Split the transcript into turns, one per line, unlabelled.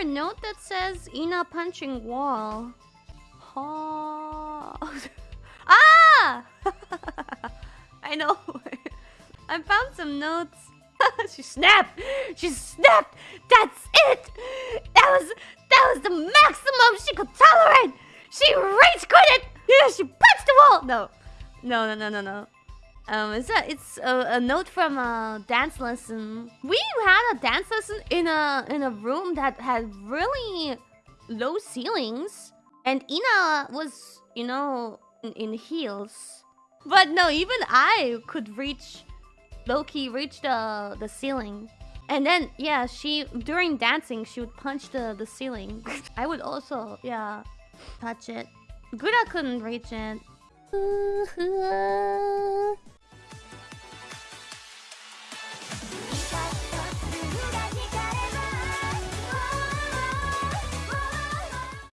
a note that says Ina punching wall? Oh. ah! I know. I found some notes. she snapped. She snapped. That's it. That was that was the maximum she could tolerate. She rage quit it! Yeah, she punched the wall. No, no, no, no, no, no. Um, it's a it's a, a note from a dance lesson. We had a dance lesson in a in a room that had really low ceilings, and Ina was you know in, in heels. But no, even I could reach Loki reach the the ceiling. And then yeah, she during dancing she would punch the the ceiling. I would also yeah touch it. Guda couldn't reach it.